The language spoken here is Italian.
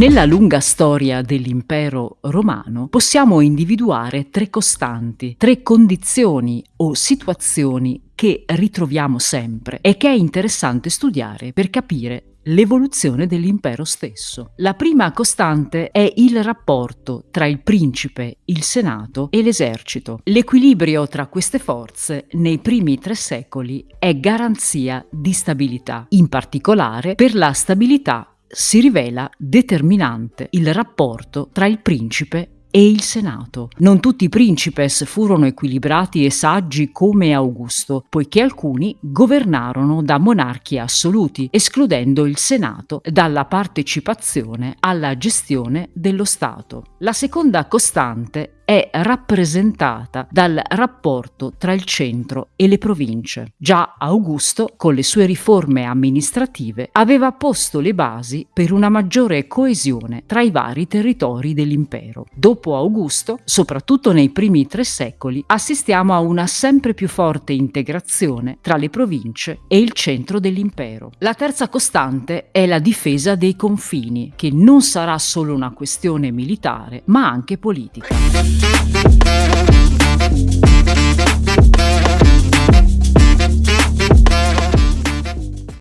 Nella lunga storia dell'impero romano possiamo individuare tre costanti, tre condizioni o situazioni che ritroviamo sempre e che è interessante studiare per capire l'evoluzione dell'impero stesso. La prima costante è il rapporto tra il principe, il senato e l'esercito. L'equilibrio tra queste forze nei primi tre secoli è garanzia di stabilità, in particolare per la stabilità si rivela determinante il rapporto tra il principe e il Senato. Non tutti i principes furono equilibrati e saggi come Augusto, poiché alcuni governarono da monarchi assoluti, escludendo il Senato dalla partecipazione alla gestione dello Stato. La seconda costante è rappresentata dal rapporto tra il centro e le province. Già Augusto, con le sue riforme amministrative, aveva posto le basi per una maggiore coesione tra i vari territori dell'impero. Dopo Augusto, soprattutto nei primi tre secoli, assistiamo a una sempre più forte integrazione tra le province e il centro dell'impero. La terza costante è la difesa dei confini, che non sarà solo una questione militare, ma anche politica. Thank you.